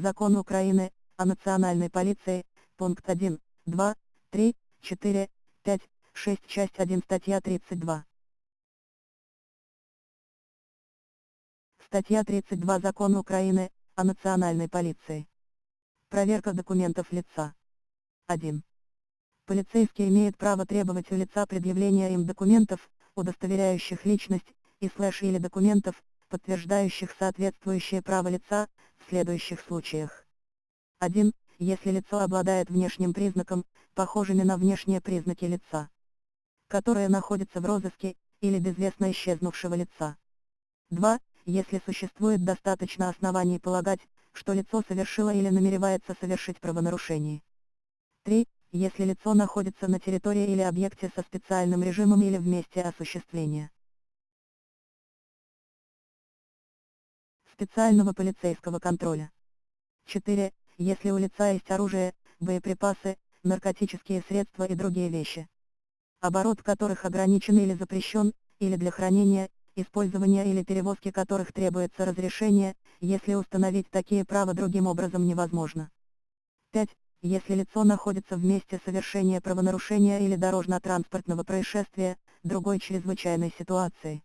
Закон Украины о национальной полиции, пункт 1, 2, 3, 4, 5, 6, часть 1, статья 32. Статья 32 Закон Украины о национальной полиции. Проверка документов лица. 1. Полицейский имеет право требовать у лица предъявления им документов, удостоверяющих личность, и слэш или документов, подтверждающих соответствующее право лица, следующих случаях. 1. Если лицо обладает внешним признаком, похожими на внешние признаки лица, которое находится в розыске, или безвестно исчезнувшего лица. 2. Если существует достаточно оснований полагать, что лицо совершило или намеревается совершить правонарушение. 3 если лицо находится на территории или объекте со специальным режимом или в месте осуществления специального полицейского контроля. 4. Если у лица есть оружие, боеприпасы, наркотические средства и другие вещи, оборот которых ограничен или запрещен, или для хранения, использования или перевозки которых требуется разрешение, если установить такие права другим образом невозможно. 5 если лицо находится в месте совершения правонарушения или дорожно-транспортного происшествия, другой чрезвычайной ситуации.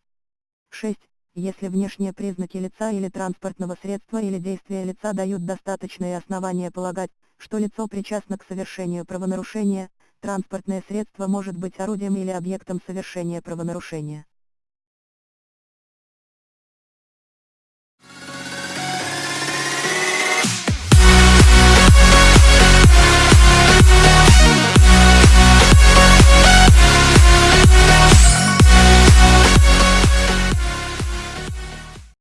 6. Если внешние признаки лица или транспортного средства или действия лица дают достаточные основания полагать, что лицо причастно к совершению правонарушения, транспортное средство может быть орудием или объектом совершения правонарушения.